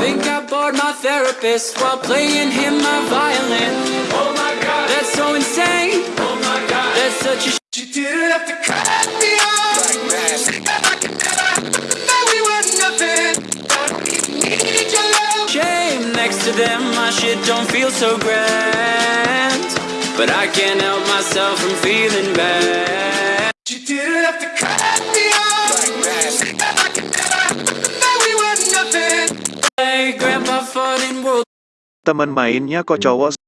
Think I bored my therapist while playing him my violin. Oh my God, That's so insane. oh my God. That's such a You didn't have to cut me off. That we were nothing. We needed your love. shame. Next to them, my shit don't feel so grand. But I can't help myself from feeling bad. You didn't have to cut me Teman mainnya kok cowok